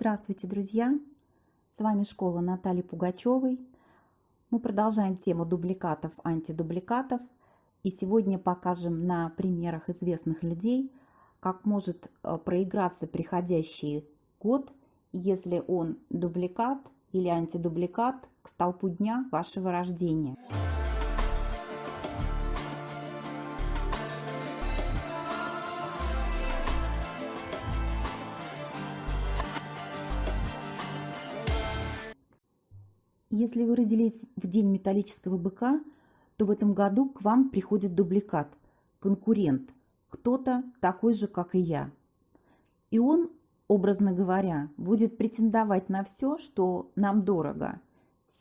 Здравствуйте, друзья! С вами школа Натальи Пугачевой. Мы продолжаем тему дубликатов, антидубликатов. И сегодня покажем на примерах известных людей, как может э, проиграться приходящий год, если он дубликат или антидубликат к столпу дня вашего рождения. Если вы родились в день металлического быка, то в этом году к вам приходит дубликат, конкурент, кто-то такой же, как и я. И он, образно говоря, будет претендовать на все, что нам дорого.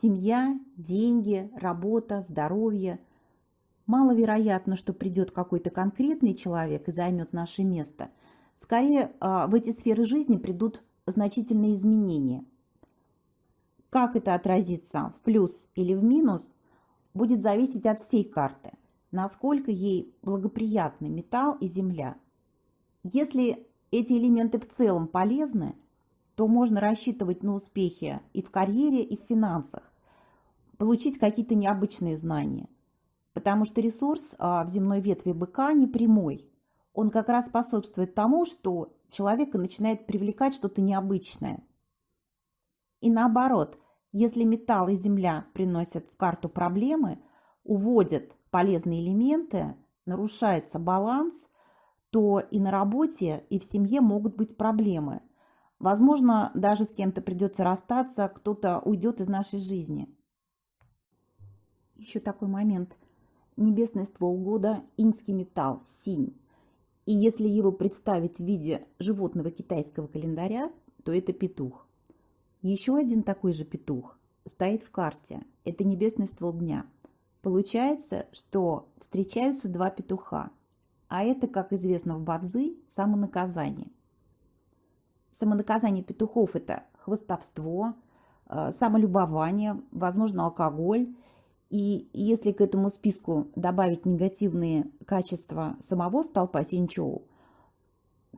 Семья, деньги, работа, здоровье. Маловероятно, что придет какой-то конкретный человек и займет наше место. Скорее, а, в эти сферы жизни придут значительные изменения – как это отразится в плюс или в минус, будет зависеть от всей карты, насколько ей благоприятны металл и земля. Если эти элементы в целом полезны, то можно рассчитывать на успехи и в карьере, и в финансах, получить какие-то необычные знания. Потому что ресурс а, в земной ветви быка не прямой. Он как раз способствует тому, что человека начинает привлекать что-то необычное. И наоборот, если металл и земля приносят в карту проблемы, уводят полезные элементы, нарушается баланс, то и на работе, и в семье могут быть проблемы. Возможно, даже с кем-то придется расстаться, кто-то уйдет из нашей жизни. Еще такой момент. Небесный ствол года – инский металл, синь. И если его представить в виде животного китайского календаря, то это петух. Еще один такой же петух стоит в карте. Это небесный ствол дня. Получается, что встречаются два петуха. А это, как известно в Бадзи, самонаказание. Самонаказание петухов – это хвостовство, э, самолюбование, возможно, алкоголь. И если к этому списку добавить негативные качества самого столпа Синчоу,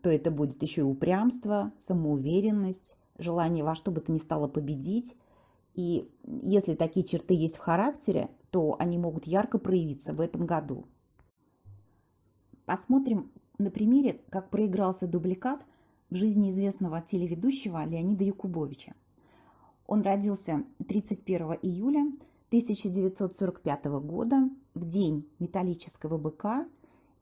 то это будет еще и упрямство, самоуверенность, желание во что бы то ни стало победить. И если такие черты есть в характере, то они могут ярко проявиться в этом году. Посмотрим на примере, как проигрался дубликат в жизни известного телеведущего Леонида Якубовича. Он родился 31 июля 1945 года в день металлического быка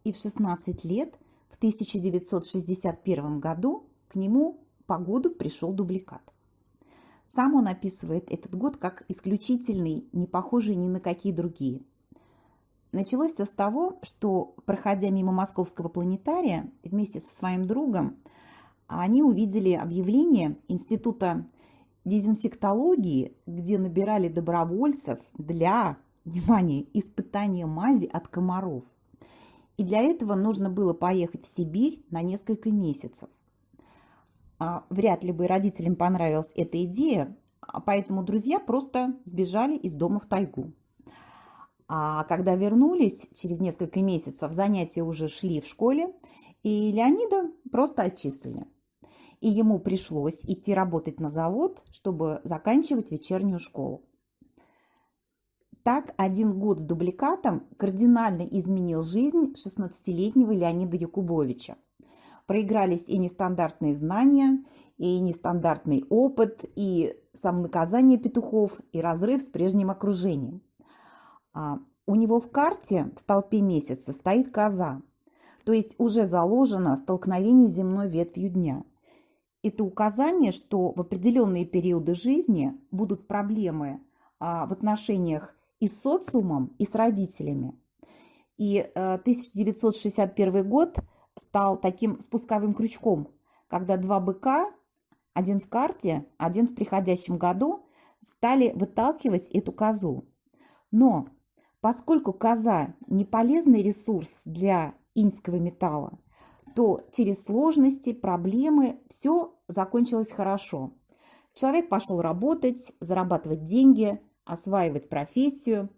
и в 16 лет в 1961 году к нему по году пришел дубликат. Сам он описывает этот год как исключительный, не похожий ни на какие другие. Началось все с того, что, проходя мимо московского планетария вместе со своим другом, они увидели объявление Института дезинфектологии, где набирали добровольцев для, внимание, испытания мази от комаров. И для этого нужно было поехать в Сибирь на несколько месяцев. А, вряд ли бы родителям понравилась эта идея, а поэтому друзья просто сбежали из дома в тайгу. А когда вернулись, через несколько месяцев занятия уже шли в школе, и Леонида просто отчислили. И ему пришлось идти работать на завод, чтобы заканчивать вечернюю школу. Так один год с дубликатом кардинально изменил жизнь 16-летнего Леонида Якубовича проигрались и нестандартные знания, и нестандартный опыт, и самонаказание петухов, и разрыв с прежним окружением. А у него в карте в столпе месяца стоит коза, то есть уже заложено столкновение с земной ветвью дня. Это указание, что в определенные периоды жизни будут проблемы а, в отношениях и с социумом, и с родителями. И 1961 э, год – стал таким спусковым крючком, когда два быка, один в карте, один в приходящем году, стали выталкивать эту козу. Но поскольку коза не полезный ресурс для иньского металла, то через сложности, проблемы все закончилось хорошо. Человек пошел работать, зарабатывать деньги, осваивать профессию.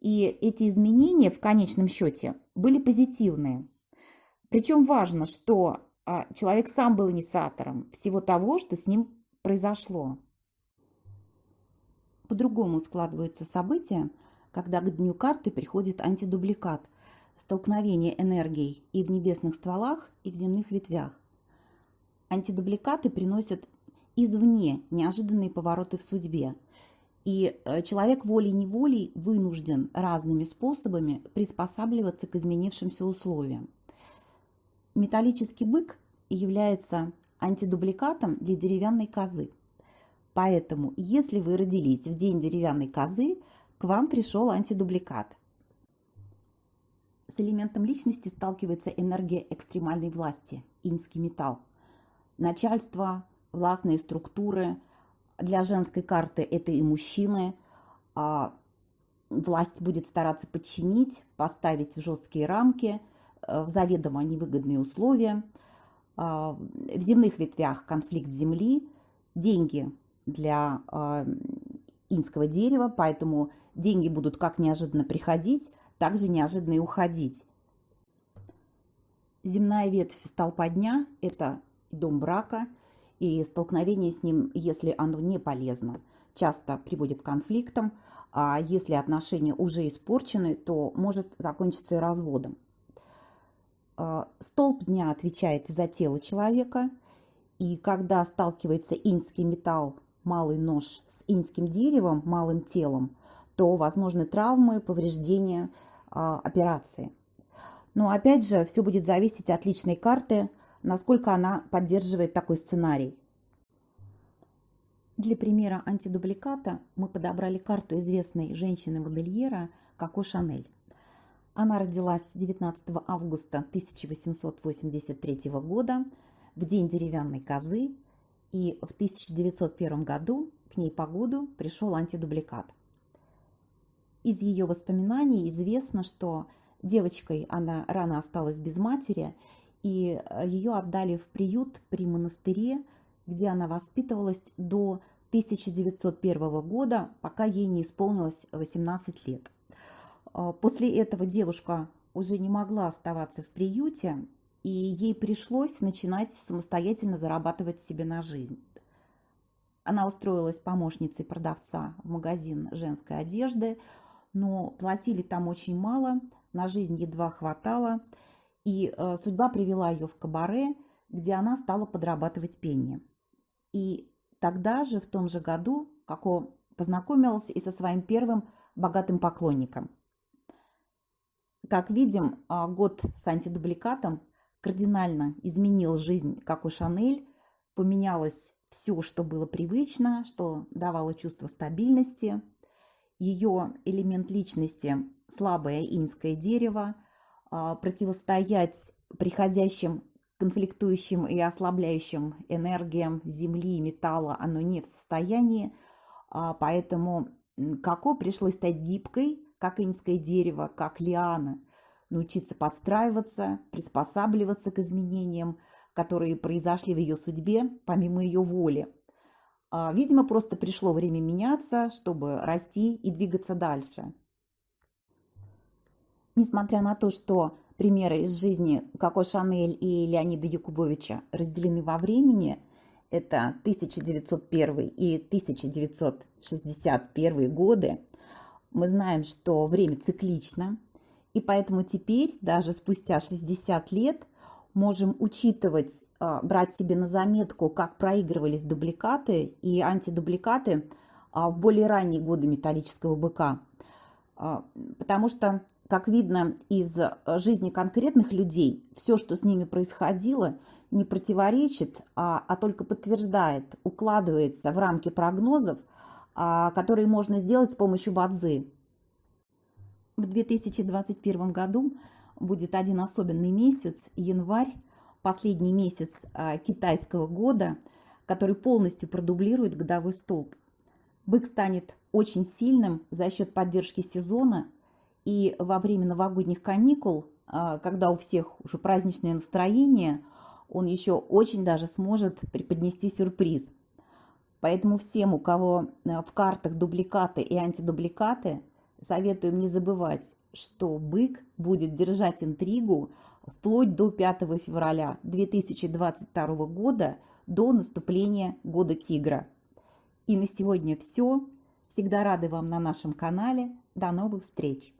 И эти изменения в конечном счете были позитивные. Причем важно, что а, человек сам был инициатором всего того, что с ним произошло. По-другому складываются события, когда к дню карты приходит антидубликат, столкновение энергий и в небесных стволах, и в земных ветвях. Антидубликаты приносят извне неожиданные повороты в судьбе, и э, человек волей-неволей вынужден разными способами приспосабливаться к изменившимся условиям. Металлический бык является антидубликатом для деревянной козы. Поэтому, если вы родились в день деревянной козы, к вам пришел антидубликат. С элементом личности сталкивается энергия экстремальной власти, инский металл. Начальство, властные структуры. Для женской карты это и мужчины. А власть будет стараться подчинить, поставить в жесткие рамки, в заведомо невыгодные условия. А, в земных ветвях конфликт земли, деньги для а, инского дерева, поэтому деньги будут как неожиданно приходить, так же неожиданно и уходить. Земная ветвь столпа дня – это дом брака, и столкновение с ним, если оно не полезно, часто приводит к конфликтам, а если отношения уже испорчены, то может закончиться и разводом. А, столб дня отвечает за тело человека, и когда сталкивается инский металл малый нож с инским деревом, малым телом, то возможны травмы, повреждения, а, операции. Но опять же, все будет зависеть от личной карты, насколько она поддерживает такой сценарий. Для примера антидубликата мы подобрали карту известной женщины-модельера Коко Шанель. Она родилась 19 августа 1883 года в день деревянной козы и в 1901 году к ней по году пришел антидубликат. Из ее воспоминаний известно, что девочкой она рано осталась без матери, и э, ее отдали в приют при монастыре, где она воспитывалась до 1901 года, пока ей не исполнилось 18 лет. А, после этого девушка уже не могла оставаться в приюте и ей пришлось начинать самостоятельно зарабатывать себе на жизнь. Она устроилась помощницей продавца в магазин женской одежды, но платили там очень мало, на жизнь едва хватало, и э, судьба привела ее в кабаре, где она стала подрабатывать пением. И тогда же, в том же году, Како познакомилась и со своим первым богатым поклонником. Как видим, а, год с антидубликатом кардинально изменил жизнь, как у Шанель, поменялось все, что было привычно, что давало чувство стабильности. Ее элемент личности – слабое инское дерево, а, противостоять приходящим конфликтующим и ослабляющим энергиям земли и металла оно не в состоянии, а, поэтому Како пришлось стать гибкой, как инское дерево, как лиана – научиться подстраиваться, приспосабливаться к изменениям, которые произошли в ее судьбе помимо ее воли. А, видимо, просто пришло время меняться, чтобы расти и двигаться дальше. Несмотря на то, что примеры из жизни Коко Шанель и Леонида Якубовича разделены во времени, это 1901 и 1961 годы, мы знаем, что время циклично, и поэтому теперь, даже спустя 60 лет, можем учитывать, а, брать себе на заметку, как проигрывались дубликаты и антидубликаты а, в более ранние годы металлического быка. А, потому что, как видно из жизни конкретных людей, все, что с ними происходило, не противоречит, а, а только подтверждает, укладывается в рамки прогнозов, которые можно сделать с помощью бадзы. В 2021 году будет один особенный месяц, январь, последний месяц а, китайского года, который полностью продублирует годовой столб. Бык станет очень сильным за счет поддержки сезона, и во время новогодних каникул, а, когда у всех уже праздничное настроение, он еще очень даже сможет преподнести сюрприз. Поэтому всем, у кого а, в картах дубликаты и антидубликаты, советуем не забывать что бык будет держать интригу вплоть до 5 февраля 2022 года, до наступления года тигра. И на сегодня все. Всегда рады вам на нашем канале. До новых встреч!